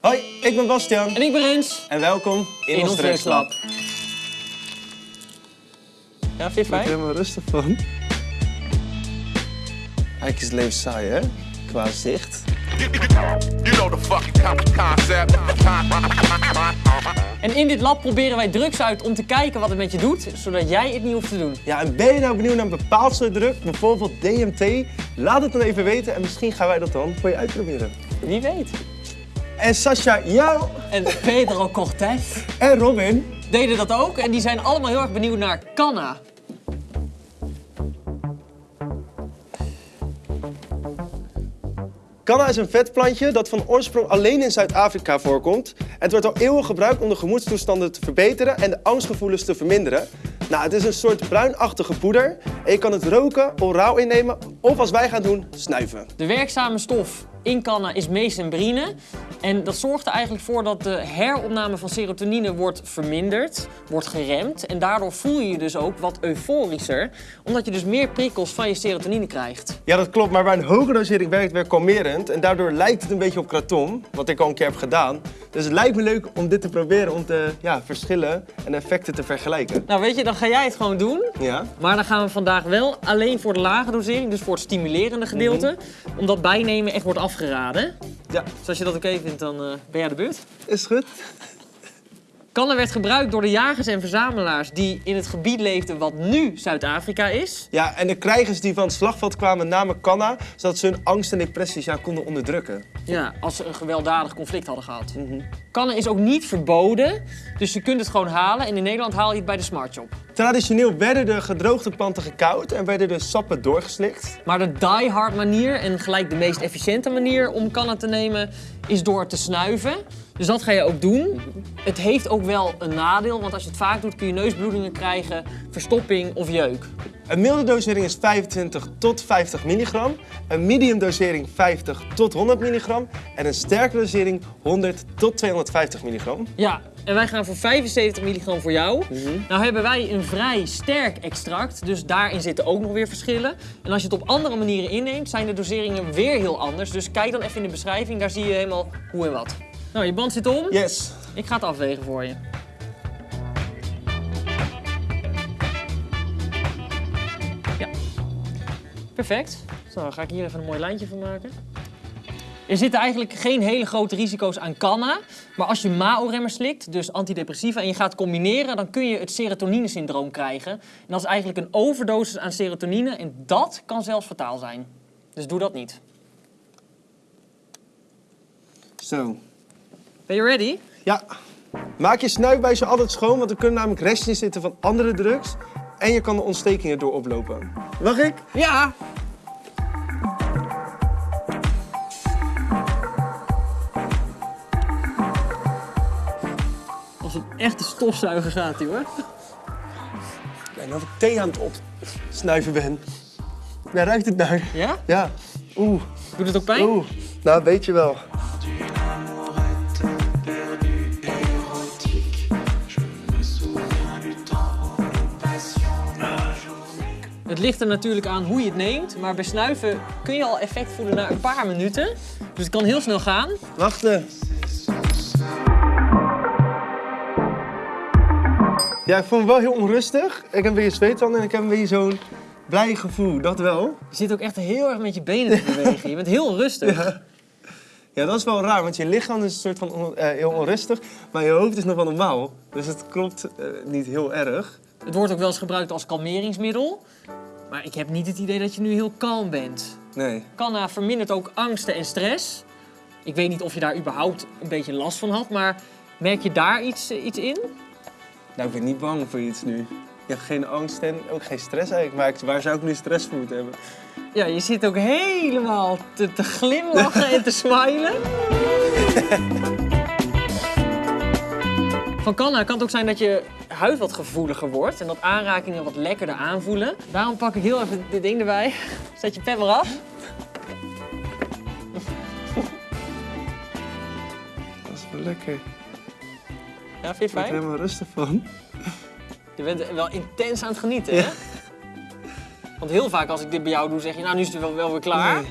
Hoi, ik ben Bastiaan. En ik ben Rens. En welkom in, In ons ons drugslab. Ja, vind je Ik fijn? er helemaal rustig van. Eigenlijk is het leven saai, hè? Qua zicht. You know the fucking con- concept. En in dit lab proberen wij drugs uit om te kijken wat het met je doet, zodat jij het niet hoeft te doen. Ja, en ben je nou benieuwd naar een bepaald soort druk, bijvoorbeeld DMT? Laat het dan even weten en misschien gaan wij dat dan voor je uitproberen. Wie weet. En Sascha, jou En Pedro Cortez en Robin. deden dat ook en die zijn allemaal heel erg benieuwd naar Canna. Canna is een vetplantje dat van oorsprong alleen in Zuid-Afrika voorkomt. Het wordt al eeuwen gebruikt om de gemoedstoestanden te verbeteren en de angstgevoelens te verminderen. Nou, het is een soort bruinachtige poeder en je kan het roken, oraal innemen of als wij gaan doen, snuiven. De werkzame stof in Canna is mesembrine. En dat zorgt er eigenlijk voor dat de heropname van serotonine wordt verminderd, wordt geremd. En daardoor voel je je dus ook wat euforischer, omdat je dus meer prikkels van je serotonine krijgt. Ja, dat klopt, maar bij een hoge dosering werkt het weer kalmerend en daardoor lijkt het een beetje op kratom, wat ik al een keer heb gedaan. Dus het lijkt me leuk om dit te proberen, om de ja, verschillen en effecten te vergelijken. Nou weet je, dan ga jij het gewoon doen. Ja? Maar dan gaan we vandaag wel alleen voor de lage dosering, dus voor het stimulerende gedeelte, omdat bijnemen echt wordt afgeraden. Ja, Dus als je dat oké vindt, dan eh, ben jij de beurt. is goed. Kanna werd gebruikt door de jagers en verzamelaars die in het gebied leefden wat nu Zuid-Afrika is. Ja, en de krijgers die van het slagveld kwamen namen Canna, zodat ze hun angst en depressies ja, konden onderdrukken. Ja, als ze een gewelddadig conflict hadden gehad. Kanna is ook niet verboden, dus je kunt het gewoon halen. En in Nederland haal je het bij de Smart Shop. Traditioneel werden de gedroogde planten gekoud en werden de sappen doorgeslikt. Maar de die-hard manier en gelijk de meest efficiënte manier om kanna te nemen is door te snuiven. Dus dat ga je ook doen. Het heeft ook wel een nadeel, want als je het vaak doet kun je neusbloedingen krijgen, verstopping of jeuk. Een milde dosering is 25 tot 50 milligram, een medium dosering 50 tot 100 milligram en een sterke dosering 100 tot 250 milligram. Ja, en wij gaan voor 75 milligram voor jou. Nou hebben wij een vrij sterk extract, dus daarin zitten ook nog weer verschillen. En als je het op andere manieren inneemt, zijn de doseringen weer heel anders. Dus kijk dan even in de beschrijving, daar zie je helemaal hoe en wat. Nou, je band zit om. Yes. Ik ga het afwegen voor je. Ja. Perfect. Zo, dan ga ik hier even een mooi lijntje van maken. Er zitten eigenlijk geen hele grote risico's aan canna. Maar als je MAO-remmer slikt, dus antidepressiva, en je gaat combineren, dan kun je het serotonine-syndroom krijgen. En dat is eigenlijk een overdosis aan serotonine en dat kan zelfs fataal zijn. Dus doe dat niet. Zo. Ben je ready? Ja. Maak je snuifbuisje altijd schoon, want er kunnen namelijk restjes zitten van andere drugs. En je kan de ontstekingen door oplopen. Mag ik? Ja! Als een echte stofzuiger gaat hij hoor. Ik ben of ik thee aan het op snuiven ben. Daar ruikt het naar. Ja? Ja. Oeh. Doet het ook pijn? Oeh. Nou, weet je wel. Het ligt er natuurlijk aan hoe je het neemt, maar bij snuiven kun je al effect voelen na een paar minuten. Dus het kan heel snel gaan. Wachten. Ja, ik voel me wel heel onrustig. Ik heb een beetje zweethanden en ik heb een beetje zo'n blij gevoel. Dat wel. Je zit ook echt heel erg met je benen te bewegen. Je bent heel rustig. Ja, dat is wel raar, want je lichaam is een soort van on- eh, heel onrustig, maar je hoofd is nog wel normaal. Dus het klopt eh, niet heel erg. Het wordt ook wel eens gebruikt als kalmeringsmiddel. Maar ik heb niet het idee dat je nu heel kalm bent. Nee. Canna vermindert ook angsten en stress. Ik weet niet of je daar überhaupt een beetje last van had, maar merk je daar iets, eh, iets in? Nou, ik ben niet bang voor iets nu. Je hebt geen angst en ook geen stress eigenlijk. Maar waar zou ik nu stress voor moeten hebben? Ja, je zit ook helemaal te, te glimlachen en te smilen. Van Canna kan het ook zijn dat je huid wat gevoeliger wordt en dat aanrakingen wat lekkerder aanvoelen. Daarom pak ik heel even dit ding erbij. Zet je pen maar af. Dat is wel lekker. Ik Ja, vind je het word er fijn? helemaal rustig van. Je bent wel intens aan het genieten, hè? Want heel vaak als ik dit bij jou doe, zeg je, nou nu is het wel, weer klaar. Nee.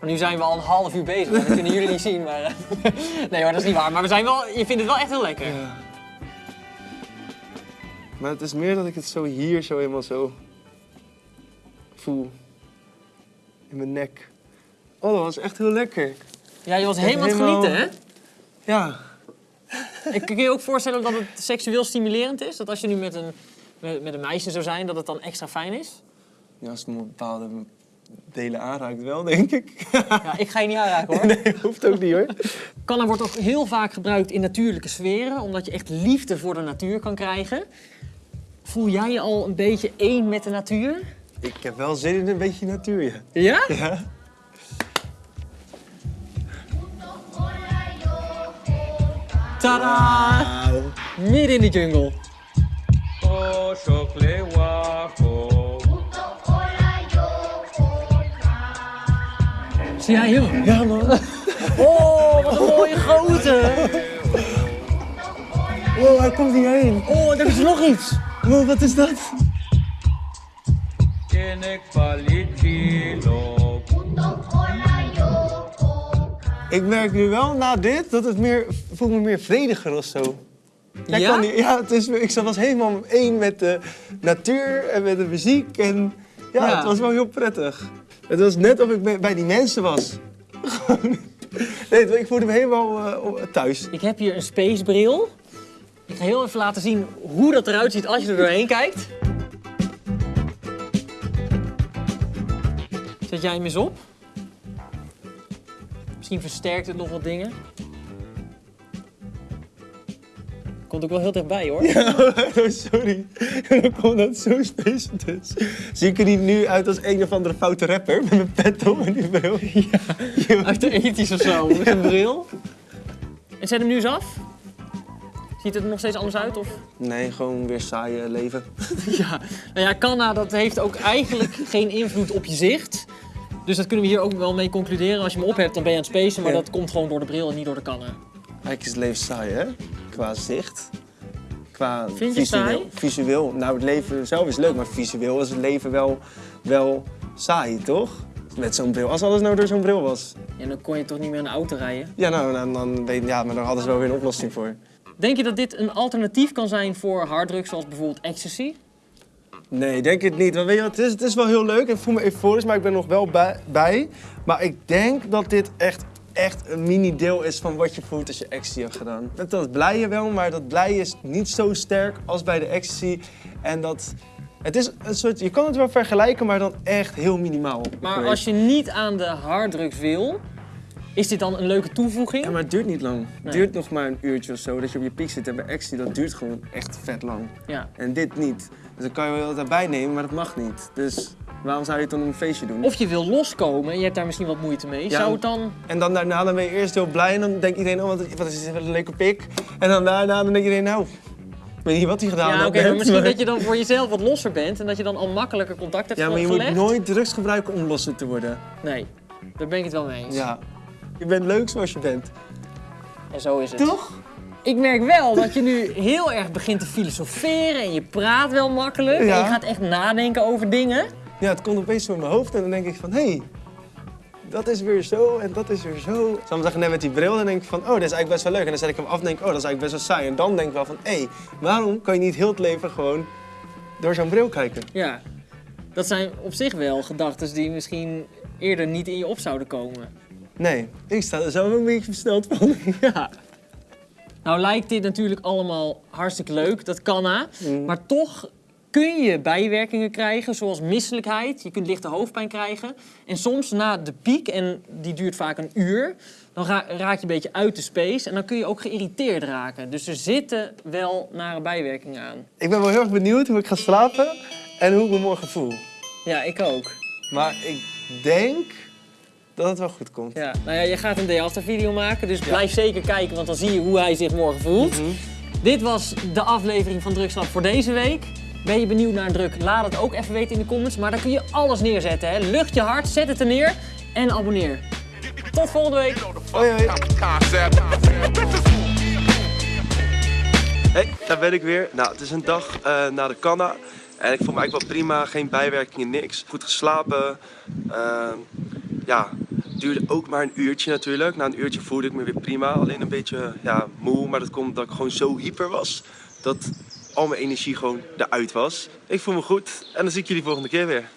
Maar nu zijn we al een half uur bezig. Dat kunnen jullie niet zien, maar... eh, nee hoor, dat is niet waar. Maar we zijn wel, je vindt het wel echt heel lekker. Ja. Maar het is meer dat ik het zo hier zo helemaal zo voel. In mijn nek. Oh, dat was echt heel lekker. Ja, je was helemaal aan het helemaal- genieten, hè? Ja. Ik kan je ook voorstellen dat het seksueel stimulerend is? Dat als je nu met een, met, met een meisje zou zijn, dat het dan extra fijn is? ja als het me bepaalde delen aanraakt wel, denk ik. Ja, ik ga je niet aanraken hoor. nee, hoeft ook niet hoor. Kanna wordt ook heel vaak gebruikt in natuurlijke sferen, omdat je echt liefde voor de natuur kan krijgen. Voel jij je al een beetje één met de natuur? Ik heb wel zin in een beetje natuur, ja. Ja? Ja. Tadaa! Midden in de jungle. Zie jij hem? Ja, man. Oh, wat een mooie grote! Wow, hij komt hierheen. Oh, er is nog iets! Wow, wat is dat? Ik merk nu wel na dit dat het meer, voel me meer vrediger of zo. Ja? Ja? Kan niet, ja het is, ik was helemaal één met de natuur en met de muziek. En ja, Ja. het was wel heel prettig. Het was net of ik bij- die mensen was. Gewoon. nee, ik voelde me helemaal eh, thuis. Ik heb hier een spacebril. Ik ga heel even laten zien hoe dat eruit ziet als je er doorheen kijkt. Zet jij hem eens op? Misschien versterkt het nog wat dingen. Komt ook wel heel dichtbij hoor. Oh, sorry. Dan komt dat zo space dus. Zie ik er niet nu uit als een of andere foute rapper met mijn pet op en die bril? Ja. Uit de ethisch of zo, met een bril. En zet hem nu eens af. Ziet het er nog steeds anders uit? Of? Nee, gewoon weer saaie leven. Ja, nou ja, Canna dat heeft ook eigenlijk geen invloed op je zicht. Dus dat kunnen we hier ook wel mee concluderen. Als je hem op hebt, dan ben je aan het spacen, maar Ja. dat komt gewoon door de bril en niet door de Canna. Eigenlijk is het leven saai, hè? Qua zicht. Qua Vind je visueel. saai? Visueel. Nou, het leven zelf is leuk, maar visueel is het leven wel, wel saai, toch? Met zo'n bril. Als alles nou door zo'n bril was. En dan kon je toch niet meer een auto rijden. Ja, nou, dan, dan, ja, maar dan hadden ze wel weer een oplossing voor. Denk je dat dit een alternatief kan zijn voor harddrugs zoals bijvoorbeeld ecstasy? Nee, denk het niet. Want weet je wat, het is, het is wel heel leuk. Ik voel me euforisch, maar ik ben nog wel bij, bij. Maar ik denk dat dit echt, echt een mini-deel is van wat je voelt als je ecstasy hebt gedaan. Met dat blije wel, maar dat blije is niet zo sterk als bij de ecstasy. En dat... Het is een soort... Je kan het wel vergelijken, maar dan echt heel minimaal. Maar als je niet aan de harddrugs wil, is dit dan een leuke toevoeging? Ja, maar het duurt niet lang. Nee. Het duurt nog maar een uurtje of zo dat je op je piek zit. En bij ecstasy, dat duurt gewoon echt vet lang. Ja. En dit niet. Dus dan kan je wel wat erbij nemen, maar dat mag niet. Dus waarom zou je dan een feestje doen? Of je wil loskomen en je hebt daar misschien wat moeite mee. Ja. Zou het dan... En dan daarna dan ben je eerst heel blij en dan denkt iedereen, oh wat, wat is dit wat een leuke pik. En dan daarna dan denkt iedereen, nou, ik weet niet wat hij gedaan Ja, had oké, maar misschien maar- dat je dan voor jezelf wat losser bent en dat je dan al makkelijker contact hebt Ja, maar je gelegd. moet nooit drugs gebruiken om losser te worden. Nee, daar ben ik het wel mee eens. Ja. Je bent leuk zoals je bent. En zo is het. Toch? Ik merk wel dat je nu heel erg begint te filosoferen en je praat wel makkelijk. En Ja. je gaat echt nadenken over dingen. Ja, het komt opeens zo in mijn hoofd en dan denk ik van, hé, hey, dat is weer zo en dat is weer zo. Soms zeggen net met die bril, dan denk ik van, oh, dat is eigenlijk best wel leuk. En dan zet ik hem af en denk ik, oh, dat is eigenlijk best wel saai. En dan denk ik wel van, hé, hey, waarom kan je niet heel het leven gewoon door zo'n bril kijken? Ja, dat zijn op zich wel gedachten die misschien eerder niet in je op zouden komen. Nee, ik sta er zelf een beetje versneld van. Ja. Nou lijkt dit natuurlijk allemaal hartstikke leuk, dat kan na. Mm. Maar toch kun je bijwerkingen krijgen, zoals misselijkheid. Je kunt lichte hoofdpijn krijgen. En soms na de piek, en die duurt vaak een uur, dan ra- raak je een beetje uit de space. En dan kun je ook geïrriteerd raken. Dus er zitten wel nare bijwerkingen aan. Ik ben wel heel erg benieuwd hoe ik ga slapen en hoe ik me morgen voel. Ja, ik ook. Maar ik denk dat het wel goed komt. Ja, nou ja, je gaat een day after video maken, dus blijf zeker kijken, want dan zie je hoe hij zich morgen voelt. Dit was de aflevering van Drugslab voor deze week. Ben je benieuwd naar een druk? Laat het ook even weten in de comments. Maar daar kun je alles neerzetten. Hè? Lucht je hart, zet het er neer en abonneer. Tot volgende week. Hoi, hoi. Concept. Hey, daar ben ik weer. Nou, het is een dag eh, na de Canna. En ik voel me eigenlijk wel prima, geen bijwerkingen, niks. Goed geslapen. Ehm, ja, duurde ook maar een uurtje natuurlijk. Na een uurtje voelde ik me weer prima. Alleen een beetje ja, moe, maar dat komt omdat ik gewoon zo hyper was. Dat al mijn energie gewoon eruit was. Ik voel me goed en dan zie ik jullie volgende keer weer.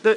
Doei!